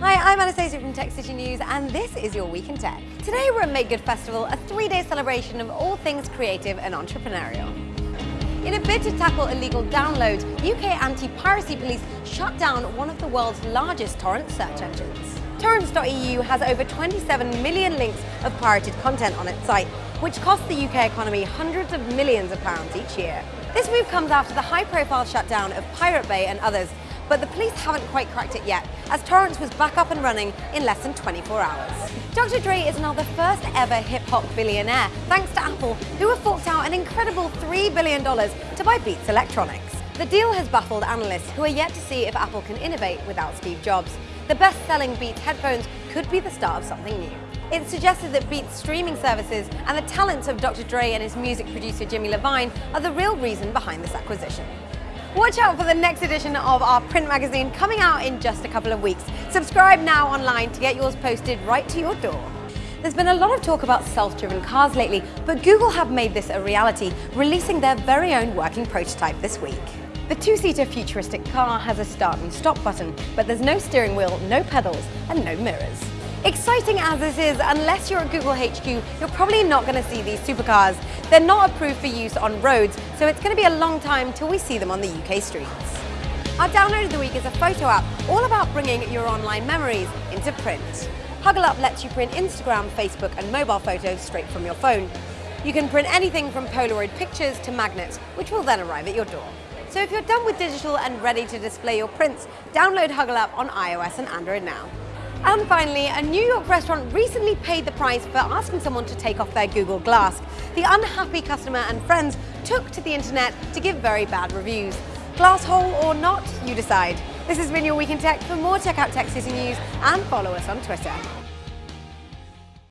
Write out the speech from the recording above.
Hi, I'm Anastasia from Tech City News, and this is your Week in Tech. Today we're at Make Good Festival, a three-day celebration of all things creative and entrepreneurial. In a bid to tackle illegal downloads, UK anti-piracy police shut down one of the world's largest torrent search engines. Torrentz.eu has over 27 million links of pirated content on its site, which costs the UK economy hundreds of millions of pounds each year. This move comes after the high-profile shutdown of Pirate Bay and others, but the police haven't quite cracked it yet, as Torrentz was back up and running in less than 24 hours. Dr. Dre is now the first ever hip-hop billionaire, thanks to Apple, who have forked out an incredible $3 billion to buy Beats Electronics. The deal has baffled analysts who are yet to see if Apple can innovate without Steve Jobs. The best-selling Beats headphones could be the start of something new. It's suggested that Beats streaming services and the talents of Dr. Dre and his music producer Jimmy Iovine are the real reason behind this acquisition. Watch out for the next edition of our print magazine coming out in just a couple of weeks. Subscribe now online to get yours posted right to your door. There's been a lot of talk about self-driven cars lately, but Google have made this a reality, releasing their very own working prototype this week. The two-seater futuristic car has a start and stop button, but there's no steering wheel, no pedals, and no mirrors. Exciting as this is, unless you're at Google HQ, you're probably not going to see these supercars. They're not approved for use on roads, so it's going to be a long time till we see them on the UK streets. Our download of the week is a photo app all about bringing your online memories into print. Huggle Up lets you print Instagram, Facebook and mobile photos straight from your phone. You can print anything from Polaroid pictures to magnets, which will then arrive at your door. So if you're done with digital and ready to display your prints, download Huggle Up on iOS and Android now. And finally, a New York restaurant recently paid the price for asking someone to take off their Google Glass. The unhappy customer and friends took to the internet to give very bad reviews. Glass hole or not, you decide. This has been your Week in Tech. For more, check out Tech City News and follow us on Twitter.